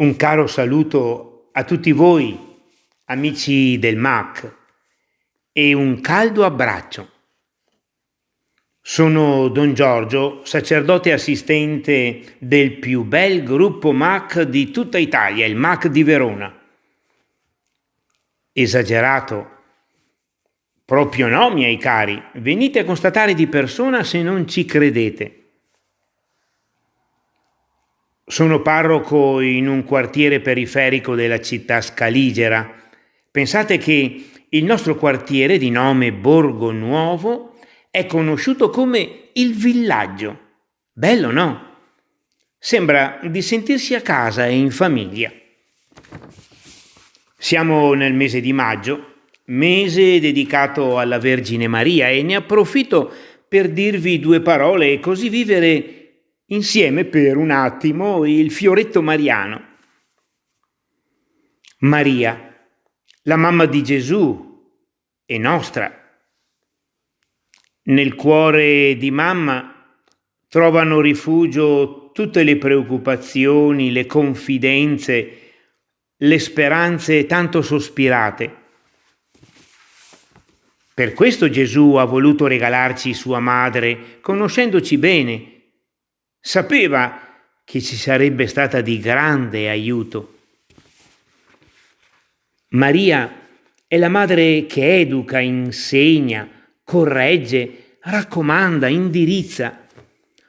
Un caro saluto a tutti voi, amici del MAC, e un caldo abbraccio. Sono Don Giorgio, sacerdote assistente del più bel gruppo MAC di tutta Italia, il MAC di Verona. Esagerato? Proprio no, miei cari, venite a constatare di persona se non ci credete. Sono parroco in un quartiere periferico della città scaligera. Pensate che il nostro quartiere di nome Borgo Nuovo è conosciuto come il villaggio. Bello, no? Sembra di sentirsi a casa e in famiglia. Siamo nel mese di maggio, mese dedicato alla Vergine Maria e ne approfitto per dirvi due parole e così vivere insieme per un attimo il fioretto mariano. Maria, la mamma di Gesù e nostra. Nel cuore di mamma trovano rifugio tutte le preoccupazioni, le confidenze, le speranze tanto sospirate. Per questo Gesù ha voluto regalarci sua madre, conoscendoci bene, Sapeva che ci sarebbe stata di grande aiuto. Maria è la madre che educa, insegna, corregge, raccomanda, indirizza,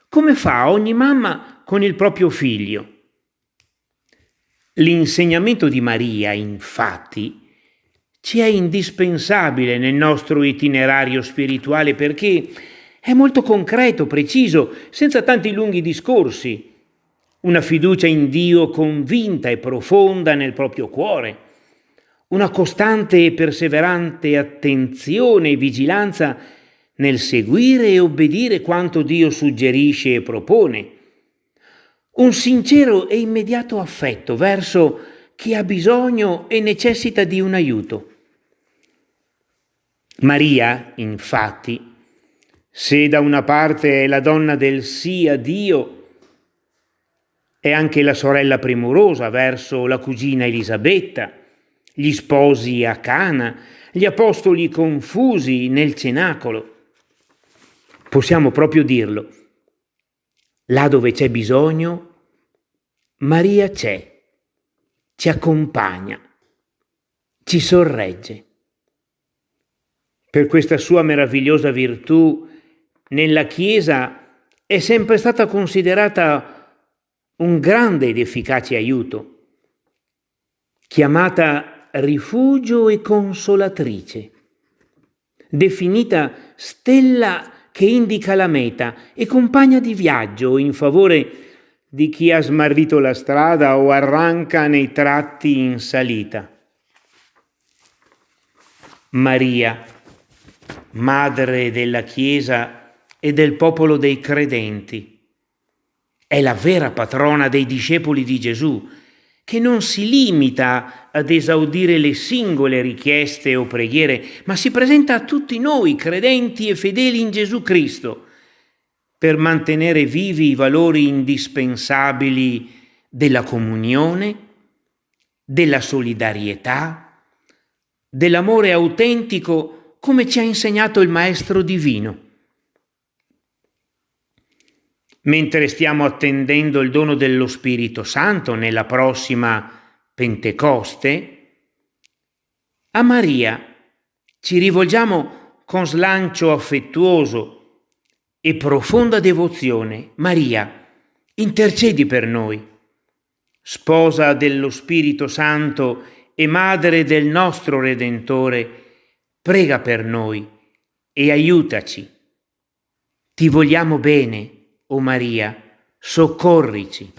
come fa ogni mamma con il proprio figlio. L'insegnamento di Maria, infatti, ci è indispensabile nel nostro itinerario spirituale perché è molto concreto, preciso, senza tanti lunghi discorsi. Una fiducia in Dio convinta e profonda nel proprio cuore. Una costante e perseverante attenzione e vigilanza nel seguire e obbedire quanto Dio suggerisce e propone. Un sincero e immediato affetto verso chi ha bisogno e necessita di un aiuto. Maria, infatti, se da una parte è la donna del sì a Dio, è anche la sorella premurosa verso la cugina Elisabetta, gli sposi a Cana, gli apostoli confusi nel cenacolo. Possiamo proprio dirlo. Là dove c'è bisogno, Maria c'è, ci accompagna, ci sorregge. Per questa sua meravigliosa virtù nella Chiesa è sempre stata considerata un grande ed efficace aiuto, chiamata rifugio e consolatrice, definita stella che indica la meta e compagna di viaggio in favore di chi ha smarrito la strada o arranca nei tratti in salita. Maria, Madre della Chiesa, e del popolo dei credenti. È la vera patrona dei discepoli di Gesù, che non si limita ad esaudire le singole richieste o preghiere, ma si presenta a tutti noi, credenti e fedeli in Gesù Cristo, per mantenere vivi i valori indispensabili della comunione, della solidarietà, dell'amore autentico come ci ha insegnato il Maestro Divino. Mentre stiamo attendendo il dono dello Spirito Santo nella prossima Pentecoste, a Maria ci rivolgiamo con slancio affettuoso e profonda devozione. Maria, intercedi per noi. Sposa dello Spirito Santo e Madre del nostro Redentore, prega per noi e aiutaci. Ti vogliamo bene o Maria, soccorrici.